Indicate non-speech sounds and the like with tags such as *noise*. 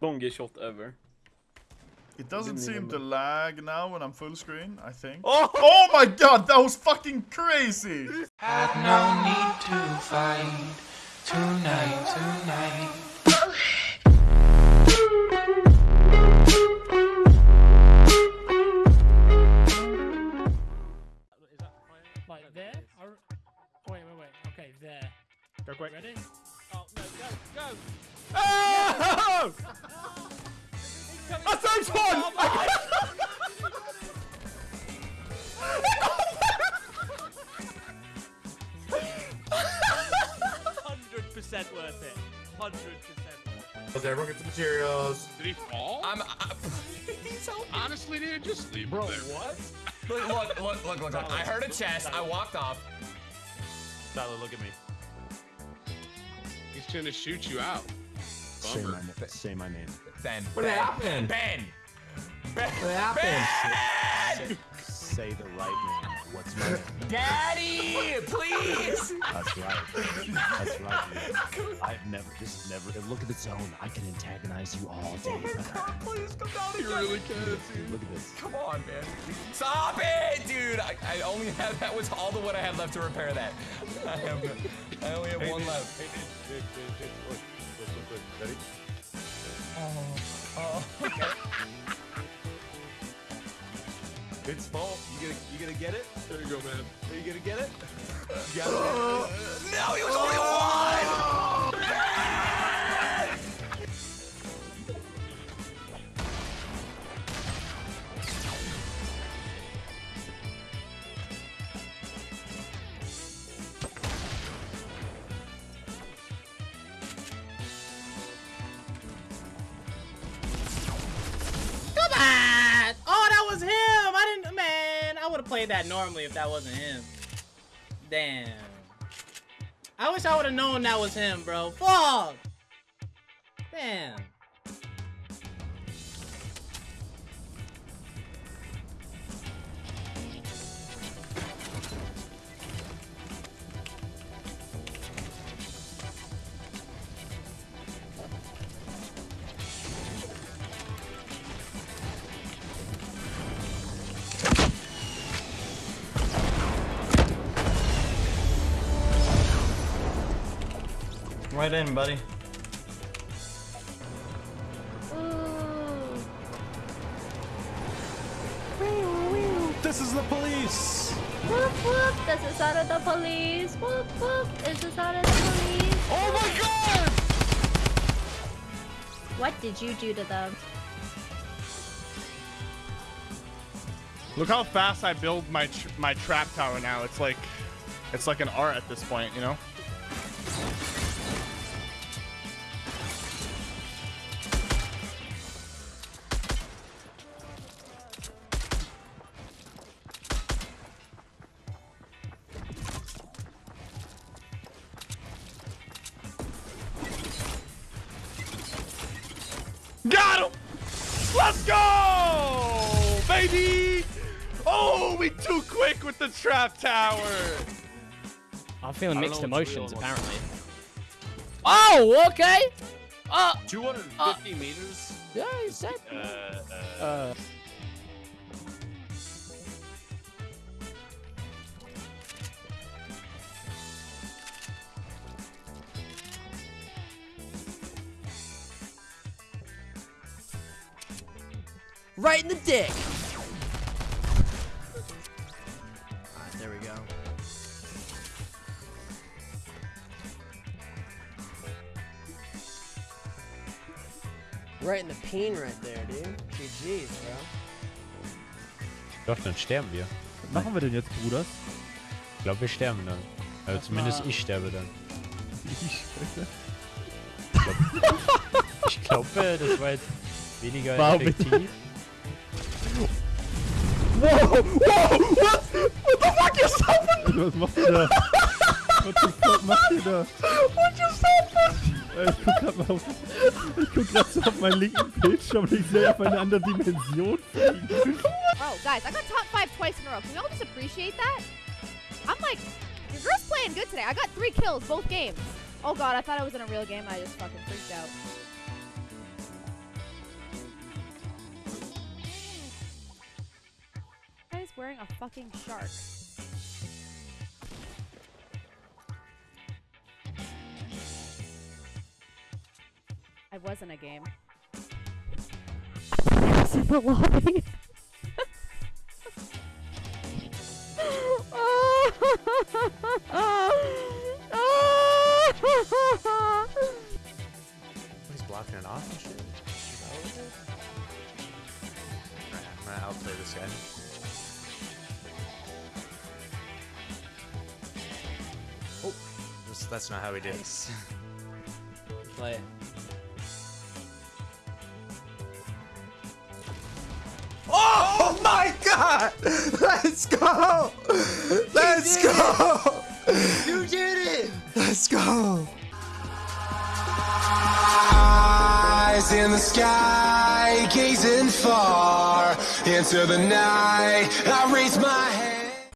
Don't get shot ever. It doesn't seem even to lag now when I'm full screen, I think. Oh! Oh my god, that was fucking crazy! Had no need to fight tonight, tonight. Like there? Wait, wait, wait. Okay, there. Go quick. Ready? No, go, go! Oh! A third one! Hundred percent worth it. Hundred percent worth it. Everyone get the materials. Did he fall? I'm. I, *laughs* he's helping. Honestly, dude, just leave Bro, him there. what? Look, look, look, look, look, look. I heard a chest. I walked off. Tyler, look at me. He's trying to shoot you out. Say Bummer. my, na- say my name. Ben. What ben, happened? Ben. Ben. What happened? Ben! Say the right name. What's my name? Daddy, please. That's right. That's right. man. I've never, this is never, look at the zone. I can antagonize you all day. Oh my God, please come down You here. really can, dude. Look at this. Come on, man. Stop it, dude. I, I only have *laughs* that was all the what I had left to repair that. *laughs* I have. I only have one left. Ready? Oh. oh *laughs* it's fault. You gonna, you gonna get it? There you go, man. Are you gonna get it? You got it? No, he was only one. Played that normally if that wasn't him. Damn. I wish I would have known that was him, bro. Fuck! Damn. Right in, buddy. This is the police! Whoop whoop, this is out of the police. Whoop whoop, this is out of the police. Oh my god! What did you do to them? Look how fast I build my tr my trap tower now. It's like, it's like an art at this point, you know? Got him! Let's go! Baby! Oh, we too quick with the trap tower! I'm feeling mixed emotions, apparently. Oh, okay! Uh, 250 meters. yeah, you said. Uh, uh, right in the dick. Alright, there we go. Right in the peen right there, dude. GG's, bro. Doch, dann sterben wir. Was machen wir denn jetzt, Bruders? Ich glaube, wir sterben dann. Also zumindest ich sterbe dann. Ich glaube, *laughs* das war jetzt weniger Warum effektiv. Wow! Wow! What? What the fuck is happening? Was macht ihr da? What the fuck macht ihr da? What just happened? Ich guck grad mal auf, ich guck grad so auf meinen linken Bildschirm und ich sehe auf eine andere Dimension fliegen. Oh, guys, I got top five twice in a row. Can we all just appreciate that? I'm like, your girl's playing good today. I got three kills both games. Oh god, I thought I was in a real game. I just fucking freaked out. Fucking shark. I was in a game. I was in the lobby. *laughs* He's blocking it off and shit. Is that what it is? Alright, I'm gonna outplay this guy. This, that's not how we do it. *laughs* Play it. Oh my god! *laughs* Let's go! Let's go! *laughs* You did it! Let's go! Eyes in the sky, gazing far into the night. I raise my head.